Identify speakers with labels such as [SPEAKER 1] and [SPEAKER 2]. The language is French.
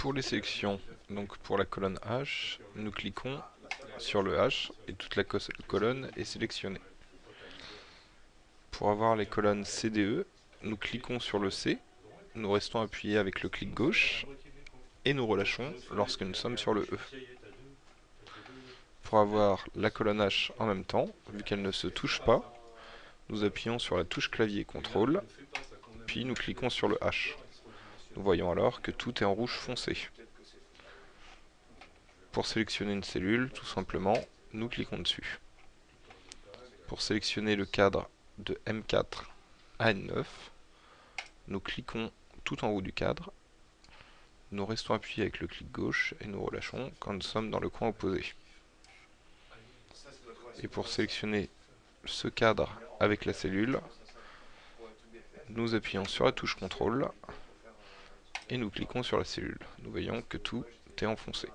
[SPEAKER 1] Pour les sélections, donc pour la colonne H, nous cliquons sur le H et toute la colonne est sélectionnée. Pour avoir les colonnes CDE, nous cliquons sur le C, nous restons appuyés avec le clic gauche et nous relâchons lorsque nous sommes sur le E. Pour avoir la colonne H en même temps, vu qu'elle ne se touche pas, nous appuyons sur la touche clavier CTRL, puis nous cliquons sur le H. Nous voyons alors que tout est en rouge foncé. Pour sélectionner une cellule, tout simplement, nous cliquons dessus. Pour sélectionner le cadre de M4 à N9, nous cliquons tout en haut du cadre, nous restons appuyés avec le clic gauche et nous relâchons quand nous sommes dans le coin opposé. Et pour sélectionner ce cadre avec la cellule, nous appuyons sur la touche CTRL et nous cliquons sur la cellule. Nous voyons que tout est enfoncé.